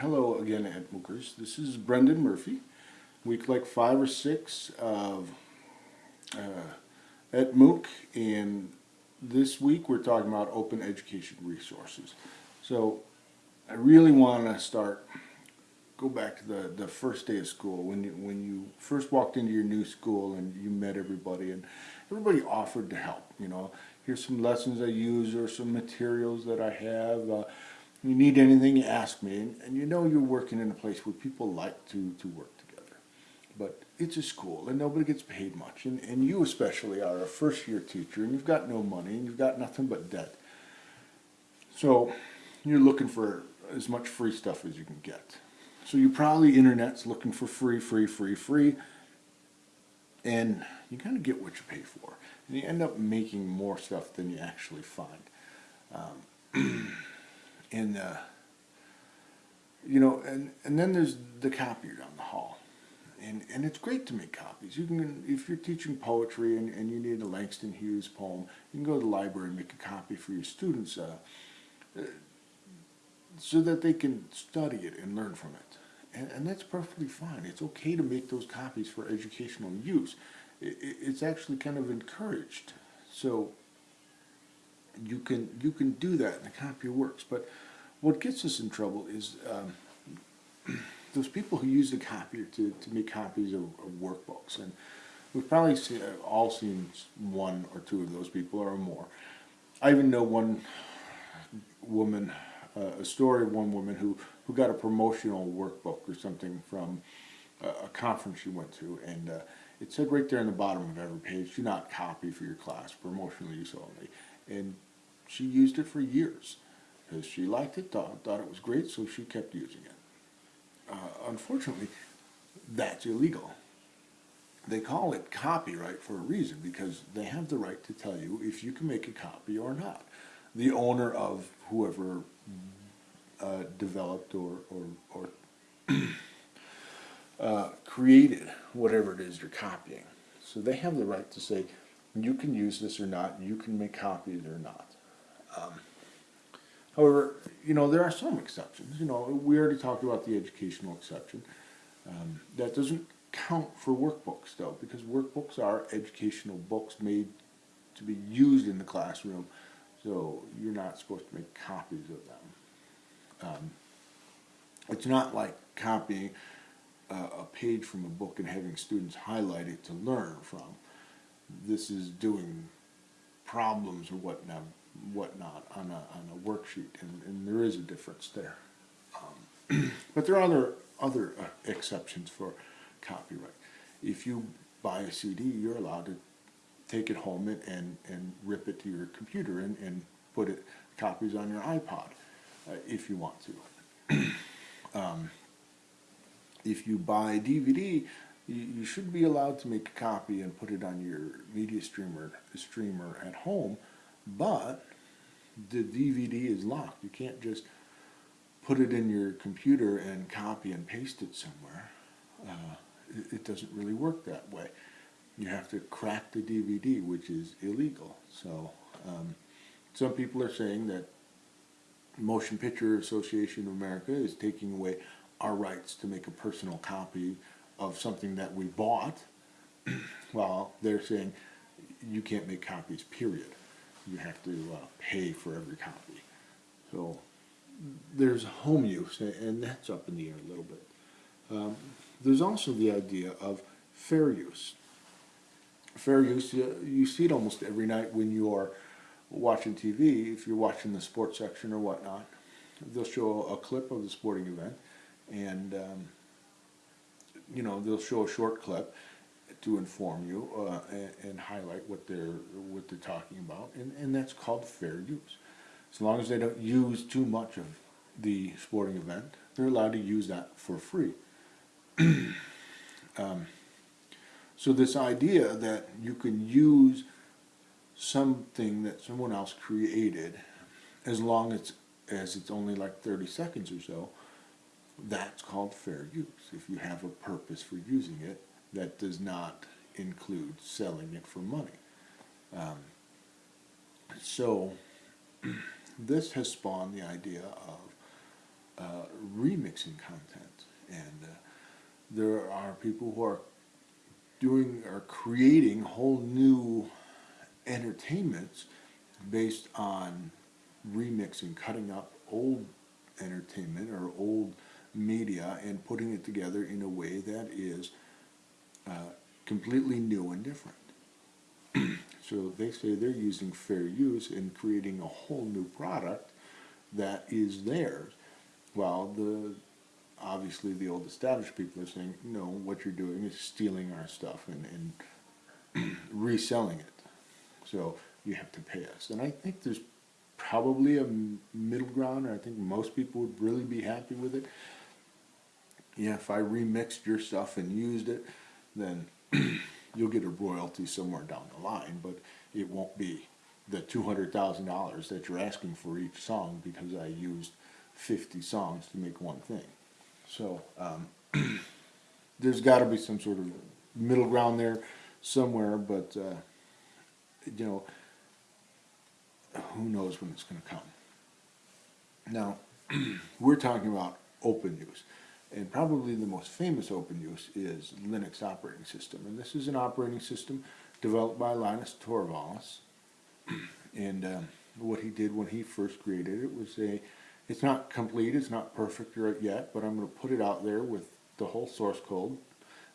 hello again, ETMOOCers. This is Brendan Murphy. Week like five or six of uh, ETMOOC, and this week we're talking about open education resources. So I really want to start, go back to the, the first day of school, when you, when you first walked into your new school and you met everybody, and everybody offered to help, you know. Here's some lessons I use or some materials that I have. Uh, you need anything, you ask me. And, and you know you're working in a place where people like to, to work together. But it's a school and nobody gets paid much. And, and you especially are a first year teacher and you've got no money and you've got nothing but debt. So you're looking for as much free stuff as you can get. So you probably internet's looking for free, free, free, free. And you kind of get what you pay for. And you end up making more stuff than you actually find. Um, and uh, you know, and and then there's the copier down the hall, and and it's great to make copies. You can, if you're teaching poetry and, and you need a Langston Hughes poem, you can go to the library and make a copy for your students, uh, so that they can study it and learn from it. And, and that's perfectly fine. It's okay to make those copies for educational use. It, it's actually kind of encouraged. So you can you can do that and the copier works. But what gets us in trouble is um, those people who use the copier to, to make copies of, of workbooks. And we've probably see, uh, all seen one or two of those people or more. I even know one woman, uh, a story of one woman who, who got a promotional workbook or something from a, a conference she went to. And uh, it said right there in the bottom of every page, do not copy for your class, promotional use only. And she used it for years because she liked it, thought, thought it was great, so she kept using it. Uh, unfortunately, that's illegal. They call it copyright for a reason because they have the right to tell you if you can make a copy or not. The owner of whoever uh, developed or, or, or uh, created whatever it is you're copying. So they have the right to say, you can use this or not, you can make copies or not. Um, however, you know, there are some exceptions. You know, we already talked about the educational exception. Um, that doesn't count for workbooks, though, because workbooks are educational books made to be used in the classroom, so you're not supposed to make copies of them. Um, it's not like copying a page from a book and having students highlight it to learn from. This is doing problems or whatnot whatnot on a, on a worksheet, and, and there is a difference there. Um, but there are other, other uh, exceptions for copyright. If you buy a CD, you're allowed to take it home and, and, and rip it to your computer and, and put it copies on your iPod uh, if you want to. um, if you buy DVD, you, you should be allowed to make a copy and put it on your media streamer streamer at home but the DVD is locked. You can't just put it in your computer and copy and paste it somewhere. Uh, it, it, doesn't really work that way. You have to crack the DVD, which is illegal. So um, some people are saying that Motion Picture Association of America is taking away our rights to make a personal copy of something that we bought. well, they're saying you can't make copies, period you have to uh, pay for every copy. So there's home use, and that's up in the air a little bit. Um, there's also the idea of fair use. Fair use, you, you see it almost every night when you are watching TV, if you're watching the sports section or whatnot. They'll show a clip of the sporting event, and um, you know they'll show a short clip, to inform you uh, and, and, highlight what they're what they're talking about, and, and that's called fair use. As long as they don't use too much of the sporting event, they're allowed to use that for free. um, so this idea that you can use something that someone else created, as long as as it's only like 30 seconds or so, that's called fair use. If you have a purpose for using it, that does not include selling it for money. Um, so this has spawned the idea of uh, remixing content. And uh, there are people who are doing, or creating whole new entertainments based on remixing, cutting up old entertainment or old media and putting it together in a way that is uh, completely new and different. so they say they're using fair use in creating a whole new product that is theirs, while the obviously the old established people are saying, no, what you're doing is stealing our stuff and, and reselling it. So you have to pay us. And I think there's probably a middle ground, and I think most people would really be happy with it. Yeah, if I remixed your stuff and used it, then you'll get a royalty somewhere down the line, but it won't be the $200,000 that you're asking for each song because I used 50 songs to make one thing. So um, there's got to be some sort of middle ground there somewhere, but uh, you know, who knows when it's going to come. Now, we're talking about open use. And probably the most famous open use is Linux operating system. And this is an operating system developed by Linus Torvalds. and um, what he did when he first created it was a, it's not complete, it's not perfect yet, but I'm going to put it out there with the whole source code,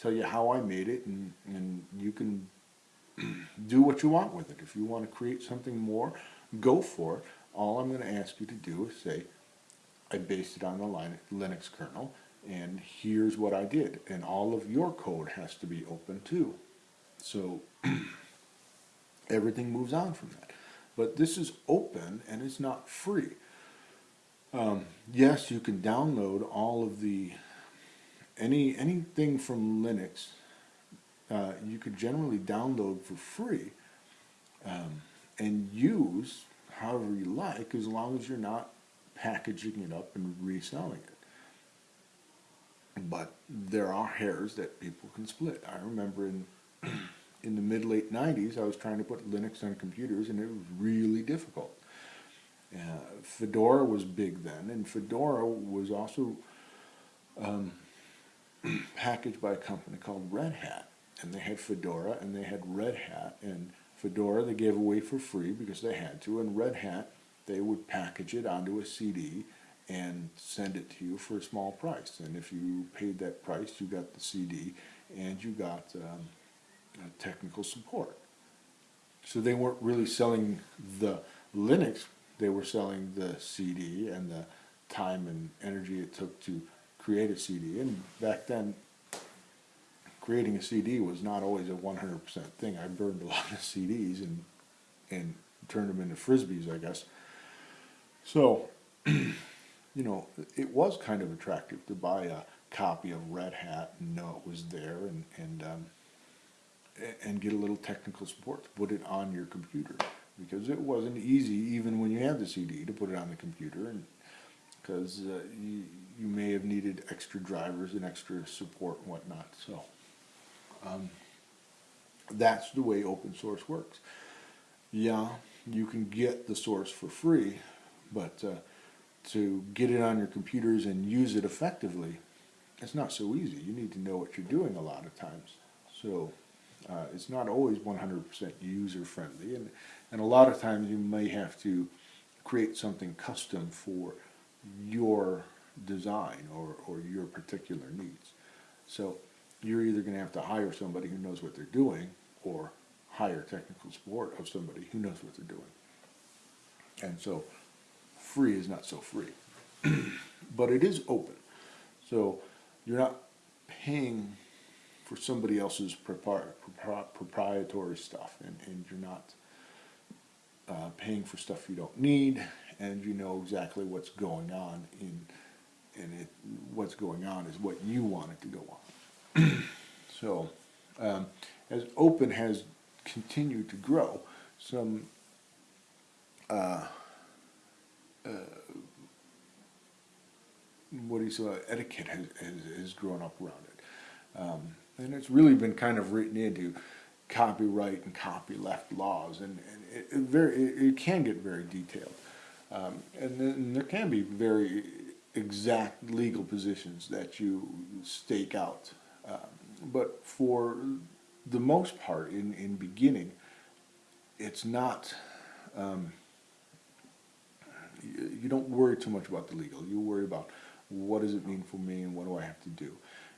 tell you how I made it, and, and you can do what you want with it. If you want to create something more, go for it. All I'm going to ask you to do is say, I based it on the Linux kernel, and here's what I did. And all of your code has to be open too. So everything moves on from that. But this is open and it's not free. Um, yes, you can download all of the, any anything from Linux, uh, you could generally download for free um, and use however you like as long as you're not packaging it up and reselling it but there are hairs that people can split. I remember in in the mid late 90s I was trying to put Linux on computers and it was really difficult. Uh, Fedora was big then and Fedora was also um, packaged by a company called Red Hat and they had Fedora and they had Red Hat and Fedora they gave away for free because they had to and Red Hat they would package it onto a CD and send it to you for a small price. And if you paid that price, you got the CD and you got um, uh, technical support. So they weren't really selling the Linux, they were selling the CD and the time and energy it took to create a CD. And back then, creating a CD was not always a 100% thing. I burned a lot of CDs and, and turned them into Frisbees, I guess. So, you know, it was kind of attractive to buy a copy of Red Hat and know it was there and, and, um, and get a little technical support to put it on your computer. Because it wasn't easy, even when you had the CD, to put it on the computer. and Because uh, you, you may have needed extra drivers and extra support and whatnot. So um, that's the way open source works. Yeah, you can get the source for free, but uh, to get it on your computers and use it effectively, it's not so easy. You need to know what you're doing a lot of times. So uh, it's not always 100% user friendly and, and a lot of times you may have to create something custom for your design or, or your particular needs. So you're either going to have to hire somebody who knows what they're doing or hire technical support of somebody who knows what they're doing. And so free is not so free. but it is open. So you're not paying for somebody else's proprietary stuff and, and you're not uh, paying for stuff you don't need and you know exactly what's going on in and it, what's going on is what you want it to go on. so um, as open has continued to grow, some uh, uh, what do you say, etiquette has, has, has, grown up around it. Um, and it's really been kind of written into copyright and copyleft laws, and, and it, it, very, it, it, can get very detailed. Um, and then there can be very exact legal positions that you stake out. Um, But for the most part, in, in beginning, it's not, um, you, don't worry too much about the legal. You worry about what does it mean for me and what do I have to do?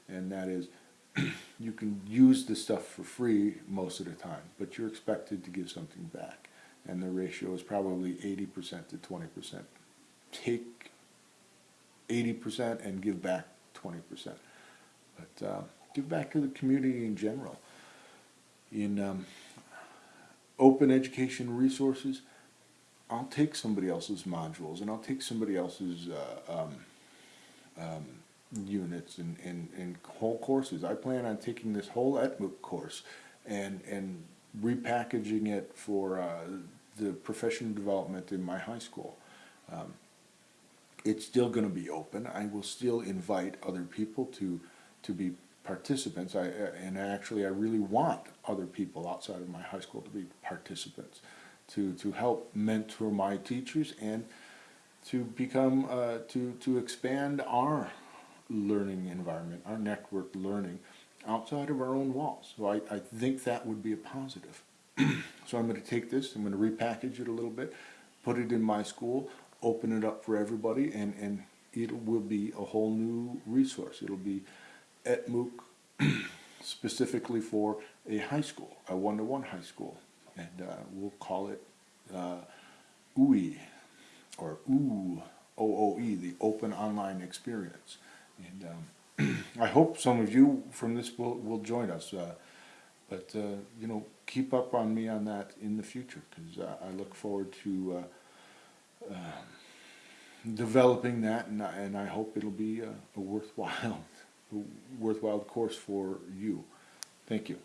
And that is, you can use the stuff for free most of the time, but you're expected to give something back. And the ratio is probably eighty percent to twenty percent. Take eighty percent and give back twenty percent. But uh, give back to the community in general. In um, open education resources, I'll take somebody else's modules and I'll take somebody else's uh, um, um, units and, and, and whole courses. I plan on taking this whole ETMOOC course and, and repackaging it for uh, the professional development in my high school. Um, it's still going to be open. I will still invite other people to to be participants. I and actually I really want other people outside of my high school to be participants, to to help mentor my teachers and to become uh, to to expand our learning environment, our network learning outside of our own walls. So I, I think that would be a positive. so I'm going to take this, I'm going to repackage it a little bit, put it in my school, open it up for everybody, and, and it will be a whole new resource. It'll be at MOOC specifically for a high school, a one-to-one high school. And uh, we'll call it uh, OOE, or OO, O-O-E, the Open Online Experience. And um, I hope some of you from this will, will join us. Uh, but, uh, you know, keep up on me on that in the future, because uh, I look forward to uh, um, developing that, and I, and I hope it'll be a, a worthwhile, a worthwhile course for you. Thank you.